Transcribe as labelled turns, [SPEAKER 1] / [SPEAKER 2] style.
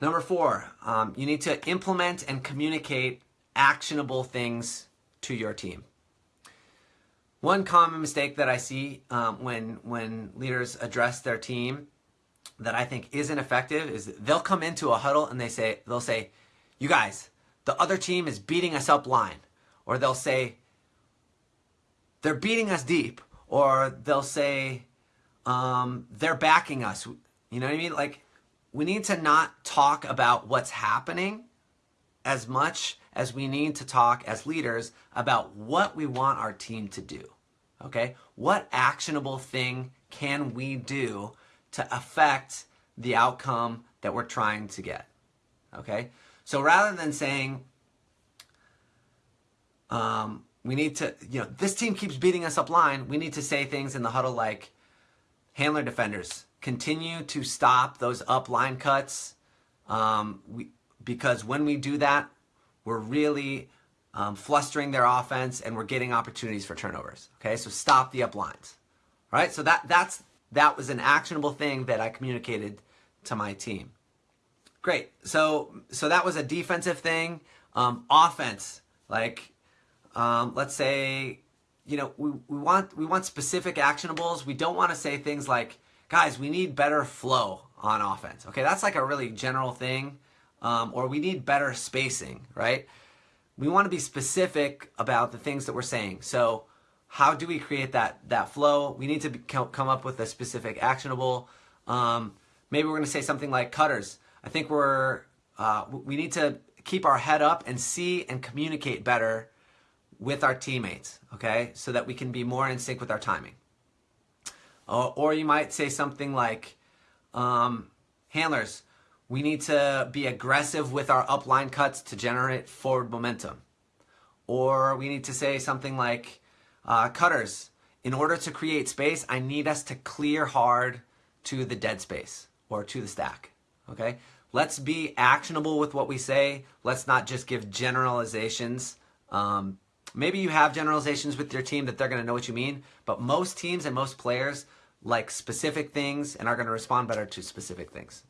[SPEAKER 1] Number four, um, you need to implement and communicate actionable things to your team. One common mistake that I see um, when when leaders address their team that I think isn't effective is they'll come into a huddle and they say they'll say, "You guys, the other team is beating us up line," or they'll say, "They're beating us deep," or they'll say, um, "They're backing us." You know what I mean? Like we need to not talk about what's happening as much as we need to talk as leaders about what we want our team to do. Okay? What actionable thing can we do to affect the outcome that we're trying to get? Okay? So rather than saying, um, we need to, you know, this team keeps beating us up line, we need to say things in the huddle like, handler defenders, continue to stop those up line cuts um, we, because when we do that, we're really um, flustering their offense and we're getting opportunities for turnovers. Okay, so stop the up lines. All right, so that that's that was an actionable thing that I communicated to my team. Great. So so that was a defensive thing. Um, offense, like um, let's say, you know, we, we want we want specific actionables. We don't want to say things like, guys, we need better flow on offense. Okay, that's like a really general thing um, or we need better spacing, right? We want to be specific about the things that we're saying. So how do we create that, that flow? We need to be, come up with a specific actionable. Um, maybe we're going to say something like cutters. I think we're, uh, we need to keep our head up and see and communicate better with our teammates, okay? So that we can be more in sync with our timing. Uh, or you might say something like, um, handlers, we need to be aggressive with our upline cuts to generate forward momentum. Or we need to say something like, uh, cutters, in order to create space, I need us to clear hard to the dead space or to the stack. Okay? Let's be actionable with what we say. Let's not just give generalizations. Um, maybe you have generalizations with your team that they're going to know what you mean, but most teams and most players like specific things and are going to respond better to specific things.